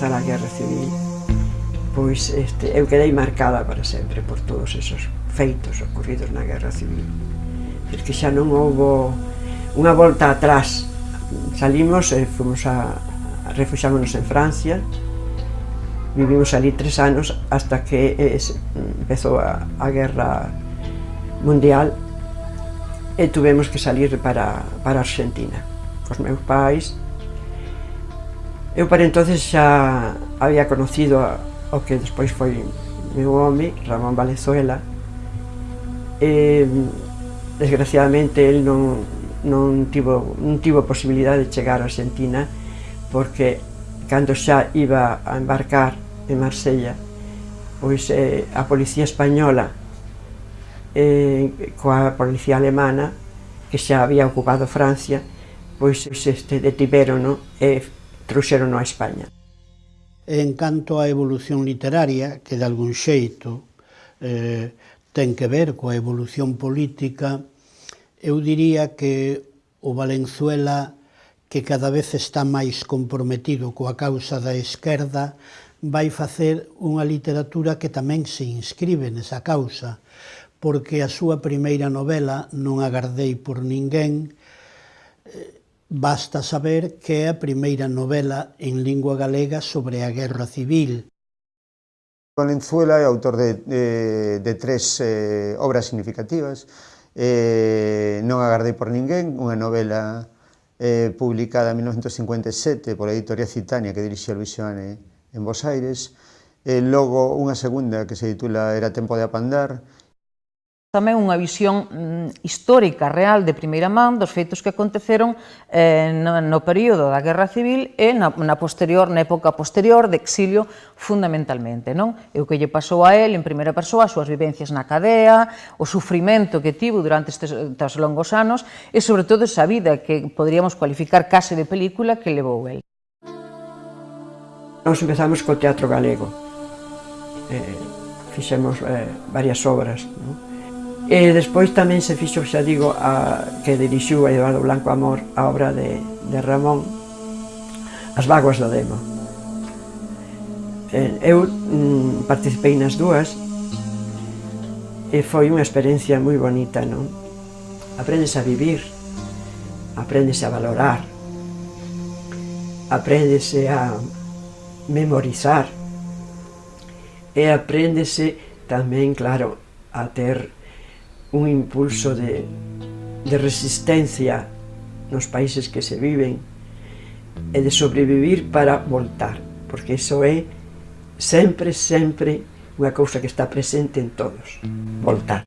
comeza a guerra civil pois este, eu quedei marcada para sempre por todos esos feitos ocurridos na guerra civil. Porque xa non houbo unha volta atrás. Salimos e fomos a, a refuxámonos en Francia. Vivimos ali tres anos hasta que es, empezou a, a guerra mundial e tuvemos que salir para, para Argentina. Cos meus pais Eu para entonces xa había conocido a, o que despois foi meu home, Ramón Valenzuela, e, desgraciadamente el non, non, tivo, non tivo posibilidade de chegar a Argentina porque cando xa iba a embarcar en Marsella pois eh, a policía española eh, coa policía alemana que xa había ocupado Francia pois este, detiveron no? e trouxeron a España. En canto á evolución literaria, que de algún xeito eh, ten que ver coa evolución política, eu diría que o Valenzuela que cada vez está máis comprometido coa causa da esquerda, vai facer unha literatura que tamén se inscribe nesa causa, porque a súa primeira novela, Non agardei por ninguén, eh, Basta saber que é a primeira novela en lingua galega sobre a Guerra Civil. Valenzuela é autor de, de, de tres eh, obras significativas. Eh, non agardei por ninguén, unha novela eh, publicada en 1957 pola editorial Citania que dirixía Luis Xoane en Bos Aires, e logo unha segunda que se titula Era tempo de apandar tamén unha visión mm, histórica real de primeira man dos feitos que aconteceron eh, no, no período da Guerra Civil e na, na posterior na época posterior de exilio fundamentalmente, non? E o que lle pasou a él en primeira persoa, as súas vivencias na cadea, o sufrimento que tivo durante estes, estes longos anos e sobre todo esa vida que poderíamos cualificar case de película que levou el. Nós empezamos co teatro galego. Eh, fixemos eh, varias obras, non? E despois tamén se fixo, xa digo, a, que dirixiu a Eduardo Blanco Amor a obra de, de Ramón As vaguas do Demo. Eu mm, participei nas dúas e foi unha experiencia moi bonita, non? Aprendes a vivir, aprendes a valorar, apréndese a memorizar e apréndese tamén, claro, a ter un impulso de, de resistencia nos países que se viven e de sobrevivir para voltar, porque iso é sempre, sempre unha cousa que está presente en todos, voltar.